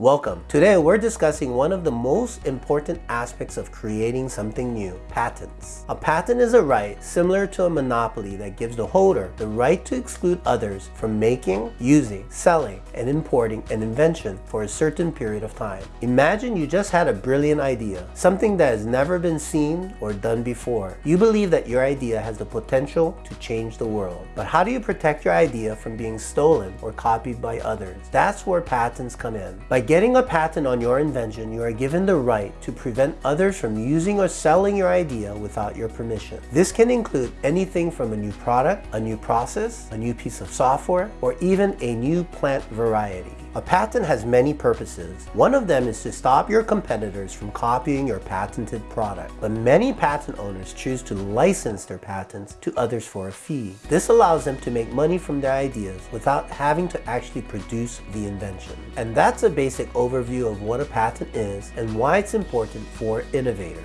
Welcome. Today we're discussing one of the most important aspects of creating something new, patents. A patent is a right similar to a monopoly that gives the holder the right to exclude others from making, using, selling, and importing an invention for a certain period of time. Imagine you just had a brilliant idea, something that has never been seen or done before. You believe that your idea has the potential to change the world. But how do you protect your idea from being stolen or copied by others? That's where patents come in. By getting a patent on your invention, you are given the right to prevent others from using or selling your idea without your permission. This can include anything from a new product, a new process, a new piece of software, or even a new plant variety. A patent has many purposes. One of them is to stop your competitors from copying your patented product. But many patent owners choose to license their patents to others for a fee. This allows them to make money from their ideas without having to actually produce the invention. And that's a basic overview of what a patent is and why it's important for innovators.